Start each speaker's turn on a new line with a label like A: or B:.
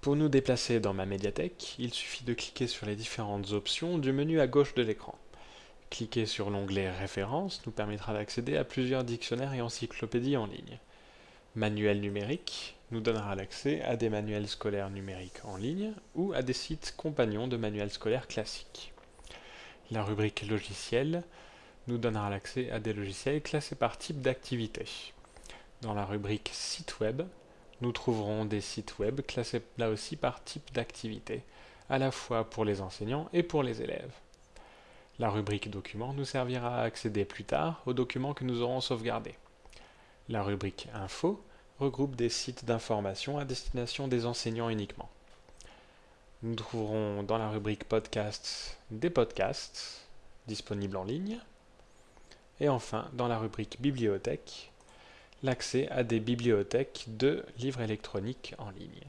A: Pour nous déplacer dans ma médiathèque, il suffit de cliquer sur les différentes options du menu à gauche de l'écran. Cliquer sur l'onglet Références nous permettra d'accéder à plusieurs dictionnaires et encyclopédies en ligne. Manuel numérique nous donnera l'accès à des manuels scolaires numériques en ligne ou à des sites compagnons de manuels scolaires classiques. La rubrique Logiciels nous donnera l'accès à des logiciels classés par type d'activité. Dans la rubrique Site web, nous trouverons des sites web classés là aussi par type d'activité, à la fois pour les enseignants et pour les élèves. La rubrique Documents nous servira à accéder plus tard aux documents que nous aurons sauvegardés. La rubrique Info regroupe des sites d'information à destination des enseignants uniquement. Nous trouverons dans la rubrique Podcasts des podcasts disponibles en ligne. Et enfin, dans la rubrique Bibliothèque, l'accès à des bibliothèques de livres électroniques en ligne.